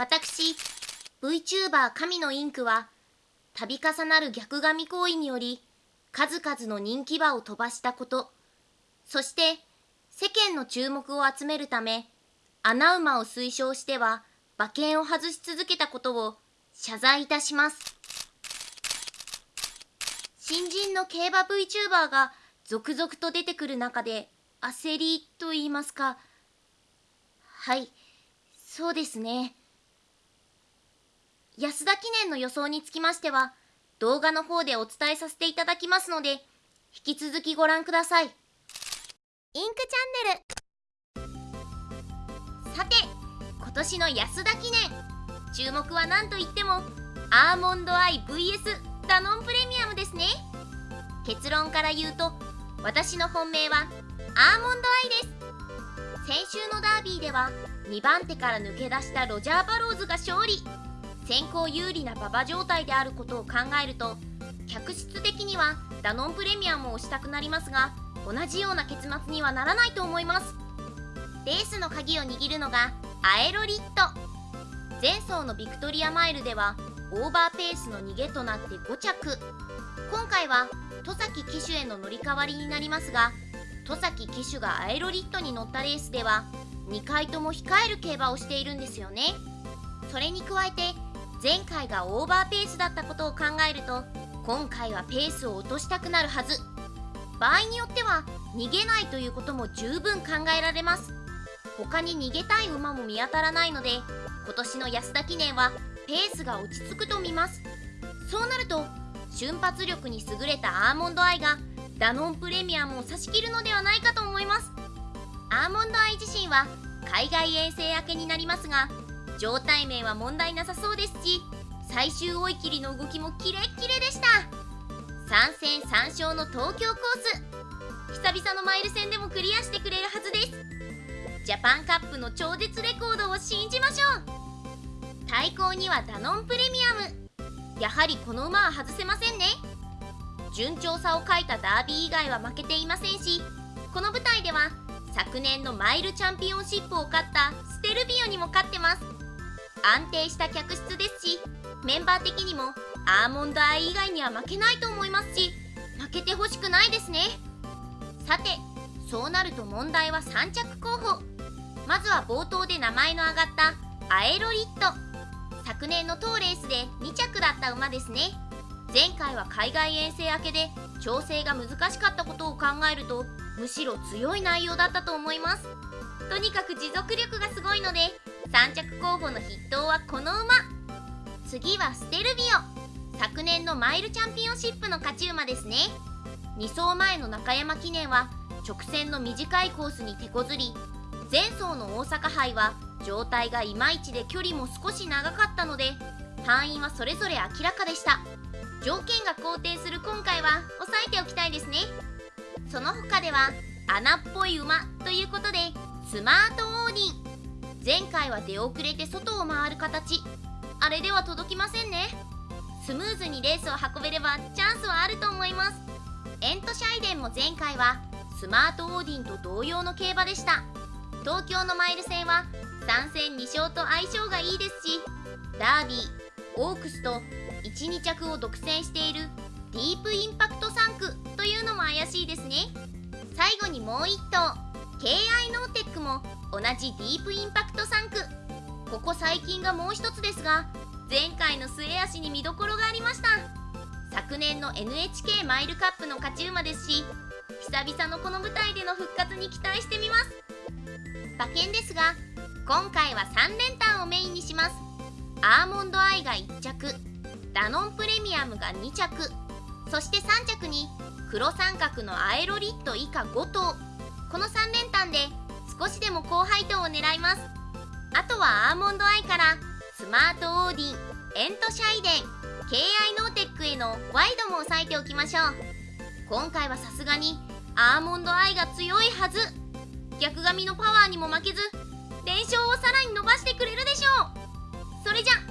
私 VTuber 神のインクは度重なる逆髪行為により数々の人気馬を飛ばしたこと。そして世間の注目を集めるため穴馬を推奨しては馬券を外し続けたことを謝罪いたします。新人の競馬 VTuber が続々と出てくる中で焦りと言いますか。はいそうですね。安田記念の予想につきましては動画の方でお伝えさせていただきますので引き続きご覧ください。インクチャンネル。さて今年の安田記念。注目は何といってもアーモンドアイ VS ダノンプレミアムですね。結論から言うと私の本命はアーモンドアイです。先週のダービーでは2番手から抜け出したロジャー・バローズが勝利先行有利な馬場状態であることを考えると客室的にはダノンプレミアムをしたくなりますが同じような結末にはならないと思います。レースの鍵を握るのがアエロリット。前走のビクトリアマイルではオーバーペースの逃げとなって5着。今回は戸崎騎手への乗り換わりになりますが戸崎騎手がアエロリットに乗ったレースでは2回とも控える競馬をしているんですよね。それに加えて前回がオーバーペースだったことを考えると今回はペースを落としたくなるはず。場合によっては逃げないということも十分考えられます。他に逃げたい馬も見当たらないので今年の安田記念はペースが落ち着くと見ます。そうなると瞬発力に優れたアーモンドアイがダノンプレミアムを差し切るのではないかと思います。アーモンドアイ自身は海外遠征明けになりますが状態面は問題なさそうですし最終追い切りの動きもキレッキレでした。3戦3勝の東京コース。久々のマイル戦でもクリアしてくれるはずです。ジャパンカップの超絶レコードを信じましょう。対抗にはダノンプレミアム。やはりこの馬は外せませんね。順調さを書いたダービー以外は負けていませんしこの舞台では昨年のマイルチャンピオンシップを勝ったステルビオにも勝ってます。安定した客室ですしメンバー的にもアーモンドアイ以外には負けないと思いますし負けてほしくないですね。さてそうなると問題は3着候補。まずは冒頭で名前の挙がったアエロリット。昨年の当レースで2着だった馬ですね。前回は海外遠征明けで調整が難しかったことを考えるとむしろ強い内容だったと思います。とにかく持続力がすごいので3着候補の筆頭はこの馬。次はステルビオ。昨年のマイルチャンピオンシップの勝ち馬ですね。2走前の中山記念は直線の短いコースに手こずり前走の大阪杯は状態がいまいちで距離も少し長かったので範囲はそれぞれ明らかでした。条件が好転する今回は押さえておきたいですね。その他では穴っぽい馬ということでスマートオーディ。ン前回は出遅れて外を回る形。あれでは届きませんね。スムーズにレースを運べればチャンスはあると思います。エントシャイデンも前回はスマートオーディンと同様の競馬でした。東京のマイル戦は3戦2勝と相性がいいですしダービーオークスと12着を独占しているディープインパクト3区というのも怪しいですね。最後にもう1頭。KI ノーテックも同じディープインパク。ト3区ここ最近がもう一つですが前回の末脚に見どころがありました。昨年の NHK マイルカップの勝ち馬ですし久々のこの舞台での復活に期待してみます。馬券ですが今回は3連単をメインにします。アーモンドアイが1着ダノンプレミアムが2着。そして3着に黒三角のアエロリット以下5頭。この3連単で少しでも高配当を狙います。あとはアーモンドアイからスマートオーディンエントシャイデン KI ノーテックへのワイドも押さえておきましょう。今回はさすがにアーモンドアイが強いはず。逆髪のパワーにも負けず連勝をさらに伸ばしてくれるでしょう。それじゃ